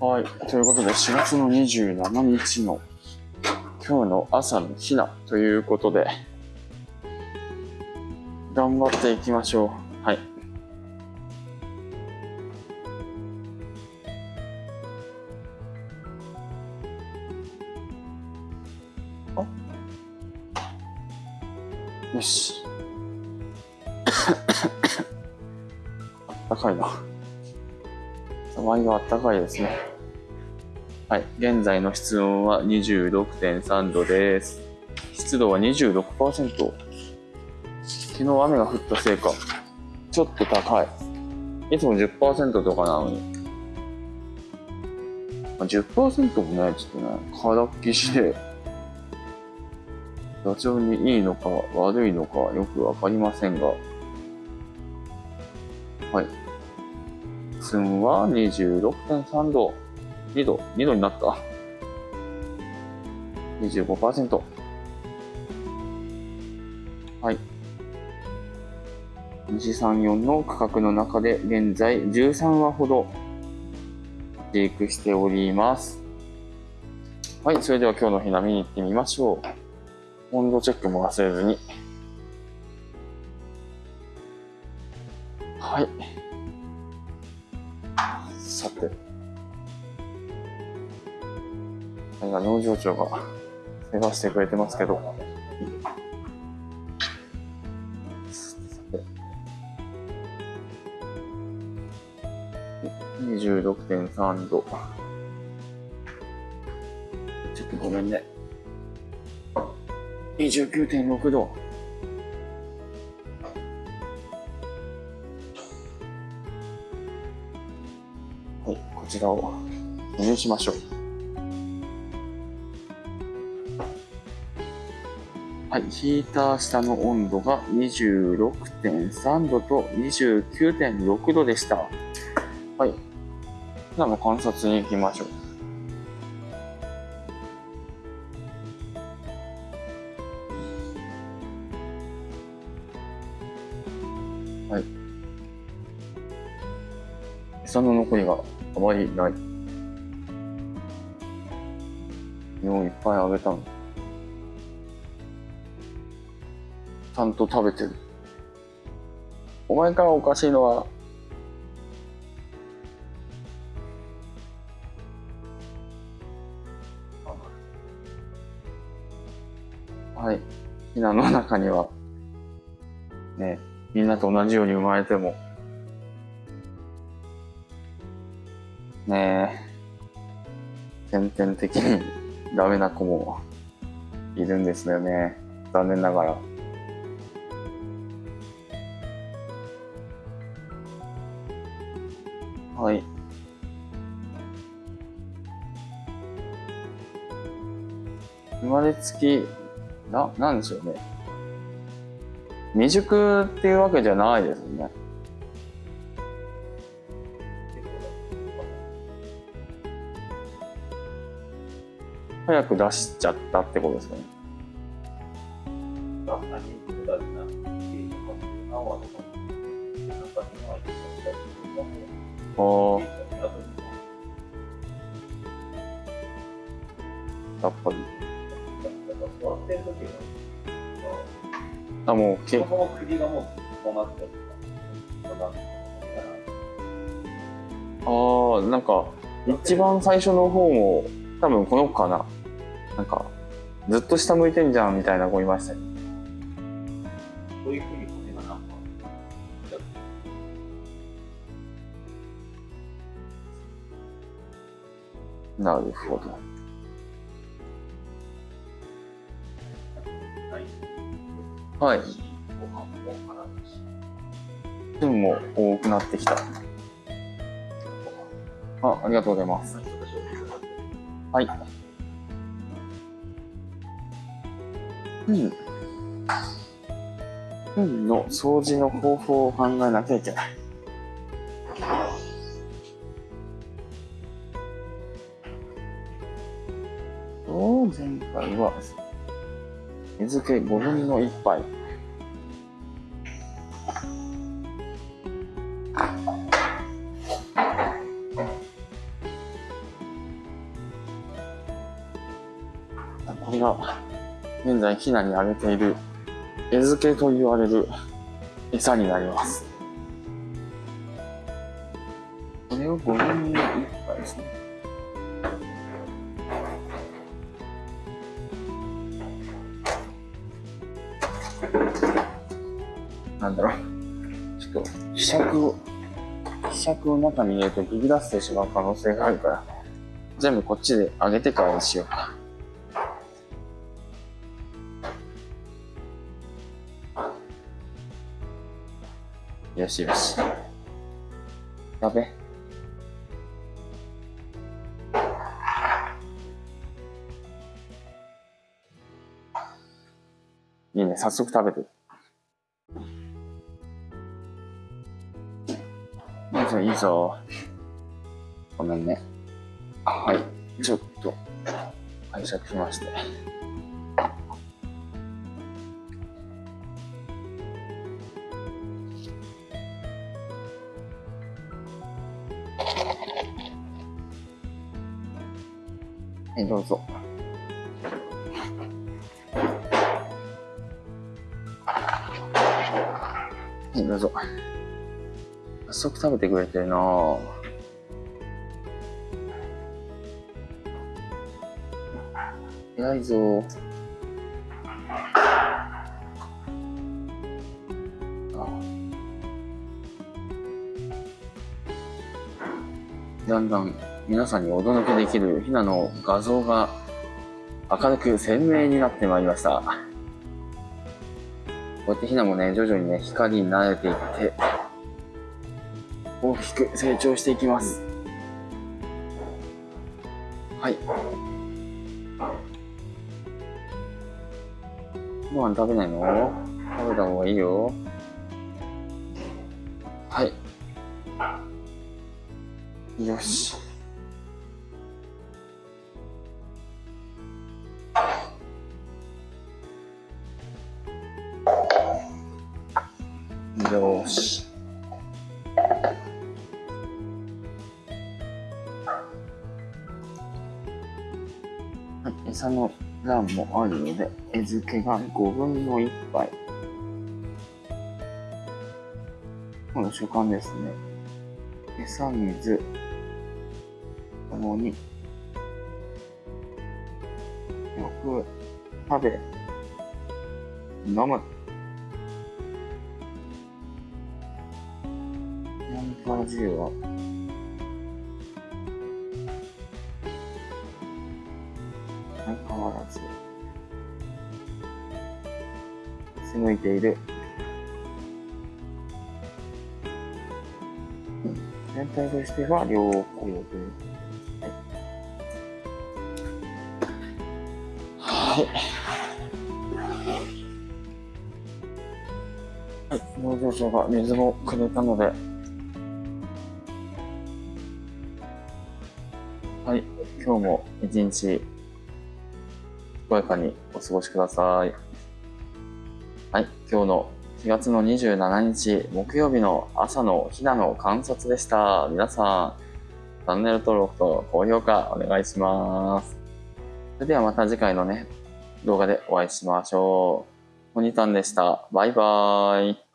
はい。ということで、4月の27日の今日の朝のひなということで、頑張っていきましょう。はい。よし。あったかいな。騒ぎがあったかいですね。はい。現在の室温は26.3度です。湿度は26%。昨日雨が降ったせいか、ちょっと高い。いつも10%とかなのに。まあ10%もね、ちょっとね、空っきしで、ダチョウにいいのか悪いのかよくわかりませんが、はい。気温は26.3度。2度、2度になった。25%。はい。134の価格の中で現在13話ほど飼育しております。はい、それでは今日のひな見に行ってみましょう。温度チェックも忘れずに。はい。今農場長が世話してくれてますけど。26.3度。ちょっとごめんね。29.6度。はい、こちらを記入しましょう。はい、ヒーター下の温度が26.3度と29.6度でした。はい。ではもう観察に行きましょう。はい。餌の残りがあまりない。もういっぱいあげたの。ちゃんと食べてる。お前からおかしいのは、はい。ひなの中には、ね、みんなと同じように生まれても、ねえ、先天的にダメな子もいるんですよね。残念ながら。はい。生まれつき、な、なんでしょうね。未熟っていうわけじゃないですよね。早く出しちゃったってことですかね。ああ、やっぱり。あ、もう、け、そも首がもうこうなってるああ、なんか、一番最初の方も、多分この子かな。なんか、ずっと下向いてんじゃんみたいな子いましたよ。なるほど。ないはい。ご飯も分も多くなってきた。あ、ありがとうございます。はい。うん。糞の掃除の方法を考えなきゃいけない。と前回は。水気5分の1杯。これが現在ヒナにあげている餌付けと言われる餌になります。これを5分の1杯ですね。なんだろう。ちょっと、希釈を、希釈を中に入れるとビビらせてしまう可能性があるから、全部こっちで揚げてからにしようか。よしよし。やべ。早速食べてる。いいぞ、いいぞ。ごめんね。はい、ちょっと、拝借しまして。はい、どうぞ。どうぞ。早速食べてくれてるなぁ。偉いぞだんだん皆さんにお届けできるヒナの画像が明るく鮮明になってまいりました。こうやってヒナもね、徐々にね、光に慣れていって、大きく成長していきます。はい。ご飯食べないの？食べた方がいいよ。はい。よし。よし。はい、餌の欄もあるので、餌付けが5分の1杯。この習慣ですね。餌、水、ともに、よく食べ、飲む。ナンパ10は、相変わらず、背向いている。全体としては良好で。はい。はい。農場長が水もくれたので、今日も一日、健やかにお過ごしください。はい。今日の4月の27日木曜日の朝のひなの観察でした。皆さん、チャンネル登録と高評価お願いします。それではまた次回のね、動画でお会いしましょう。モニタンでした。バイバーイ。